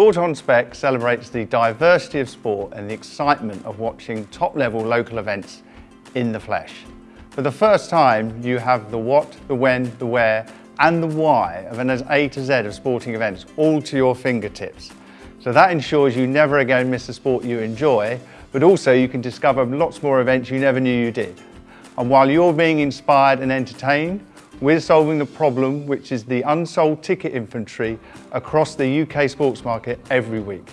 Sport on Spec celebrates the diversity of sport and the excitement of watching top-level local events in the flesh. For the first time, you have the what, the when, the where, and the why of an A to Z of sporting events all to your fingertips. So that ensures you never again miss a sport you enjoy, but also you can discover lots more events you never knew you did. And while you're being inspired and entertained, we're solving the problem which is the unsold ticket inventory across the UK sports market every week.